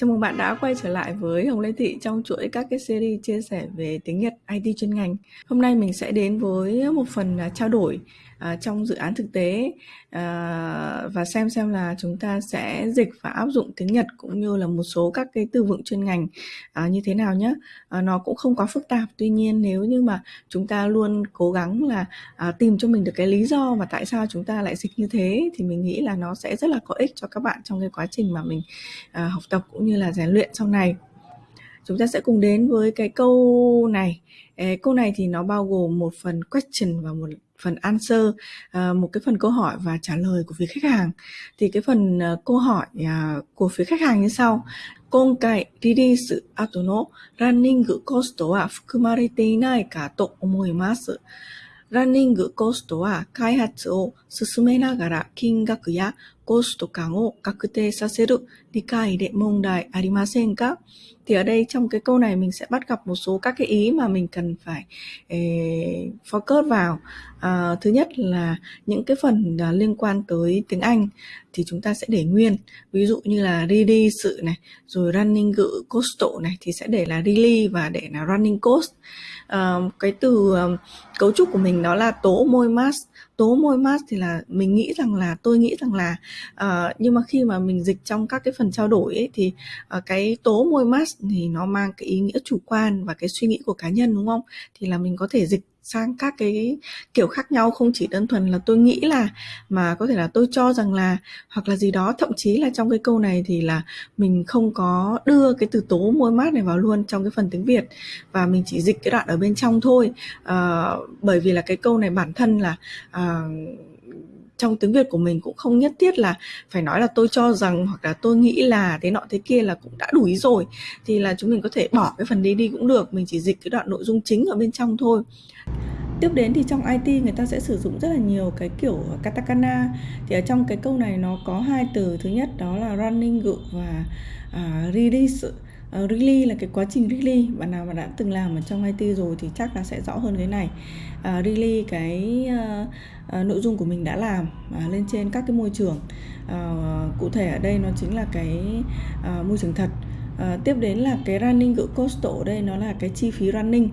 Chào mừng bạn đã quay trở lại với Hồng Lê Thị trong chuỗi các cái series chia sẻ về tiếng Nhật IT chuyên ngành. Hôm nay mình sẽ đến với một phần à, trao đổi à, trong dự án thực tế à, và xem xem là chúng ta sẽ dịch và áp dụng tiếng Nhật cũng như là một số các cái từ vựng chuyên ngành à, như thế nào nhé. À, nó cũng không quá phức tạp. Tuy nhiên nếu như mà chúng ta luôn cố gắng là à, tìm cho mình được cái lý do và tại sao chúng ta lại dịch như thế thì mình nghĩ là nó sẽ rất là có ích cho các bạn trong cái quá trình mà mình à, học tập cũng như là rèn luyện sau này chúng ta sẽ cùng đến với cái câu này câu này thì nó bao gồm một phần question và một phần answer một cái phần câu hỏi và trả lời của phía khách hàng thì cái phần câu hỏi của phía khách hàng như sau 今回リリース後のランニングコストは含まれていないかと思います。ランニングコストは開発を進めながら金額やコスト感を確定させる理解で問題ありませんか Thì ở đây trong cái câu này mình sẽ bắt gặp một số các cái ý mà mình cần phải eh, focus vào. À, thứ nhất là những cái phần uh, liên quan tới tiếng Anh thì chúng ta sẽ để nguyên. Ví dụ như là really sự này, rồi running ngữ cost này thì sẽ để là really và để là running cost. À, ờ, cái từ um, cấu trúc của mình đó là tố môi mass tố môi mát thì là mình nghĩ rằng là tôi nghĩ rằng là uh, nhưng mà khi mà mình dịch trong các cái phần trao đổi ấy, thì uh, cái tố môi mát thì nó mang cái ý nghĩa chủ quan và cái suy nghĩ của cá nhân đúng không? Thì là mình có thể dịch sang các cái kiểu khác nhau không chỉ đơn thuần là tôi nghĩ là mà có thể là tôi cho rằng là hoặc là gì đó. Thậm chí là trong cái câu này thì là mình không có đưa cái từ tố môi mát này vào luôn trong cái phần tiếng Việt và mình chỉ dịch cái đoạn ở bên trong thôi. À, bởi vì là cái câu này bản thân là à, trong tiếng Việt của mình cũng không nhất thiết là phải nói là tôi cho rằng hoặc là tôi nghĩ là thế nọ thế kia là cũng đã đủ ý rồi. Thì là chúng mình có thể bỏ cái phần đấy đi cũng được mình chỉ dịch cái đoạn nội dung chính ở bên trong thôi. Tiếp đến thì trong IT người ta sẽ sử dụng rất là nhiều cái kiểu katakana. Thì ở trong cái câu này nó có hai từ. Thứ nhất đó là running group và uh, release. Ờ, uh, really là cái quá trình really bạn nào mà đã từng làm ở trong IT rồi thì chắc là sẽ rõ hơn cái này. Ờ, uh, really cái uh, uh, nội dung của mình đã làm uh, lên trên các cái môi trường. Uh, cụ thể ở đây nó chính là cái uh, môi trường thật uh, tiếp đến là cái running group cost ở đây nó là cái chi phí running.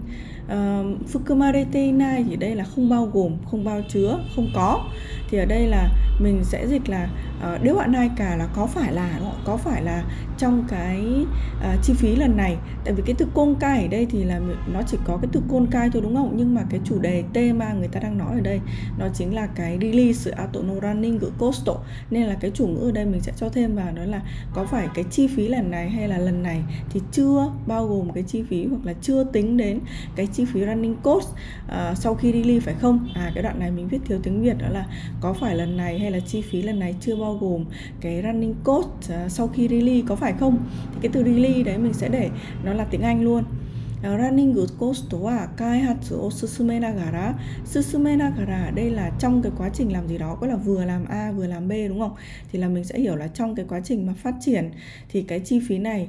Ờ, uh, fukumarete nai thì đây là không bao gồm không bao chứa không có. Thì ở đây là mình sẽ dịch là uh, nếu bạn nai cả là có phải là có phải là trong cái uh, chi phí lần này. Tại vì cái từ côn cai ở đây thì là nó chỉ có cái từ côn cai thôi đúng không? Nhưng mà cái chủ đề tema người ta đang nói ở đây nó chính là cái release auto no running của costo nên là cái chủ ngữ ở đây mình sẽ cho thêm vào đó là có phải cái chi phí lần này hay là lần này thì chưa bao gồm cái chi phí hoặc là chưa tính đến cái chi phí running cost uh, sau khi đi ly phải không? À cái đoạn này mình viết thiếu tiếng Việt đó là có phải lần này hay là chi phí lần này chưa bao gồm cái running cost uh, sau khi đi ly có phải không? Thì cái từ đi ly đấy mình sẽ để nó là tiếng Anh luôn. ランニングコストは開発を進めながら進めながら đây là trong cái quá trình làm gì đó có là vừa làm A vừa làm B đúng không thì là mình sẽ hiểu là trong cái quá trình mà phát triển thì cái chi phí này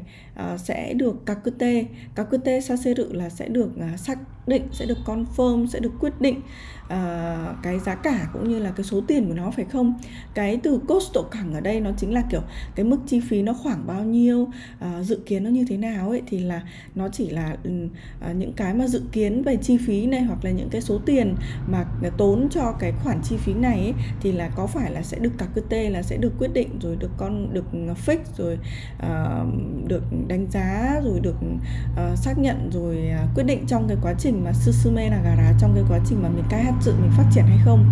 uh, sẽ được kakute kakute saseru là sẽ được uh, xác định sẽ được confirm sẽ được quyết định uh, cái giá cả cũng như là cái số tiền của nó phải không? Cái từ cost cẳng ở đây nó chính là kiểu cái mức chi phí nó khoảng bao nhiêu uh, dự kiến nó như thế nào ấy thì là nó chỉ là uh, những cái mà dự kiến về chi phí này hoặc là những cái số tiền mà tốn cho cái khoản chi phí này ấy, thì là có phải là sẽ được cả cơ tê là sẽ được quyết định rồi được con được fix rồi uh, được đánh giá rồi được uh, xác nhận rồi uh, quyết định trong cái quá trình mà susume nagara trong cái quá trình mà mình cai hát sự mình phát triển hay không.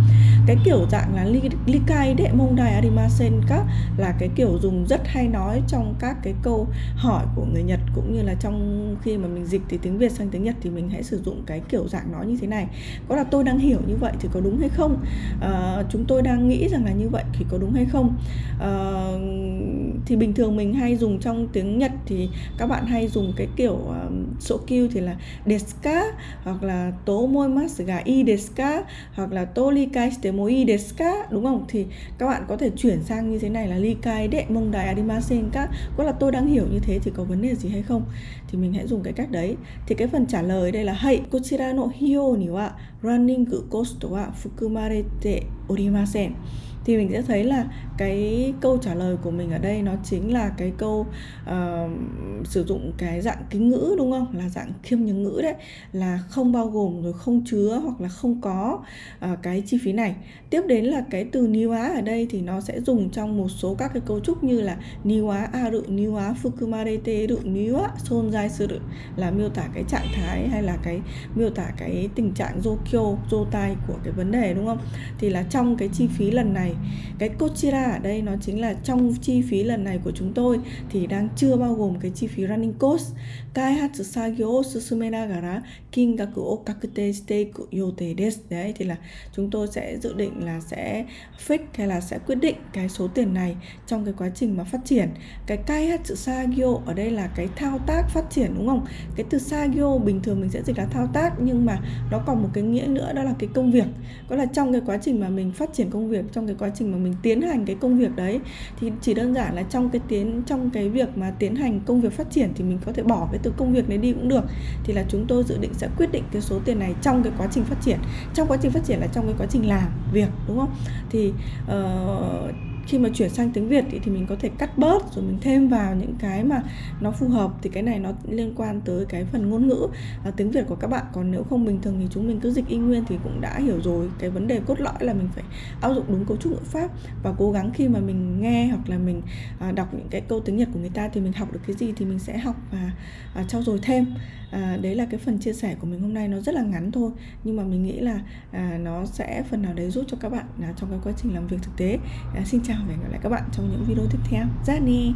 Cái kiểu dạng là li kai đệ mông đài arimasen các là cái kiểu dùng rất hay nói trong các cái câu hỏi của người Nhật cũng như là trong khi mà mình dịch từ tiếng Việt sang tiếng Nhật thì mình hãy sử dụng cái kiểu dạng nói như thế này. Có là tôi đang hiểu như vậy thì có đúng hay không? Uh, chúng tôi đang nghĩ rằng là như vậy thì có đúng hay không? Uh, thì bình thường mình hay dùng trong tiếng Nhật thì các bạn hay dùng cái kiểu um, số kêu thì là deska hoặc là tố môi mas ga i deska hoặc là to likai shite mo y deska đúng không? Thì các bạn có thể chuyển sang như thế này là ly kai đệ mông đài adimasen các. Có là tôi đang hiểu như thế thì có vấn đề gì hay không? Thì mình hãy dùng cái cách đấy. Thì cái phần trả lời đây là hay kochira no hiyo ni wa running cost wa fukumarete orimasen. Thì mình sẽ thấy là cái câu trả lời của mình ở đây nó chính là cái câu uh, sử dụng cái dạng kính ngữ đúng không? Là dạng khiêm nhường ngữ đấy. Là không bao gồm rồi không chứa hoặc là không có uh, cái chi phí này. Tiếp đến là cái từ niwa ở đây thì nó sẽ dùng trong một số các cái cấu trúc như là niwa aru niwa fukumarete ru niwa sonjai suru. Là miêu tả cái trạng thái hay là cái miêu tả cái tình trạng jokyo jotai của cái vấn đề đúng không? Thì là trong cái chi phí lần này. Cái kochira ở đây nó chính là trong chi phí lần này của chúng tôi thì đang chưa bao gồm cái chi phí running cost kaihatsu sagyo o susumenagara kingaku o kakute shite yote desu đấy, thì là chúng tôi sẽ dự định là sẽ fix hay là sẽ quyết định cái số tiền này trong cái quá trình mà phát triển. Cái kaihatsu sagyo ở đây là cái thao tác phát triển, đúng không? Cái từ sagyo bình thường mình sẽ dịch là thao tác nhưng mà nó còn một cái nghĩa nữa, đó là cái công việc. Có là trong cái quá trình mà mình phát triển công việc trong cái quá trình mà mình tiến hành cái công việc đấy. Thì chỉ đơn giản là trong cái tiến trong cái việc mà tiến hành công việc phát triển thì mình có thể bỏ cái từ công việc này đi cũng được. Thì là chúng tôi dự định sẽ quyết định cái số tiền này trong cái quá trình phát triển. Trong quá trình phát triển là trong cái quá trình làm việc đúng không? Thì uh, khi mà chuyển sang tiếng Việt thì, thì mình có thể cắt bớt rồi mình thêm vào những cái mà nó phù hợp. Thì cái này nó liên quan tới cái phần ngôn ngữ. À, tiếng Việt của các bạn còn nếu không bình thường thì chúng mình cứ dịch y nguyên thì cũng đã hiểu rồi. Cái vấn đề cốt lõi là mình phải áp dụng đúng cấu trúc ngữ pháp. Và cố gắng khi mà mình nghe hoặc là mình à, đọc những cái câu tiếng Nhật của người ta thì mình học được cái gì thì mình sẽ học và à, trau dồi thêm. À, đấy là cái phần chia sẻ của mình hôm nay. Nó rất là ngắn thôi nhưng mà mình nghĩ là à, nó sẽ phần nào đấy giúp cho các bạn à, trong cái quá trình làm việc thực tế. À, xin chào và hẹn gặp lại các bạn trong những video tiếp theo. Gianni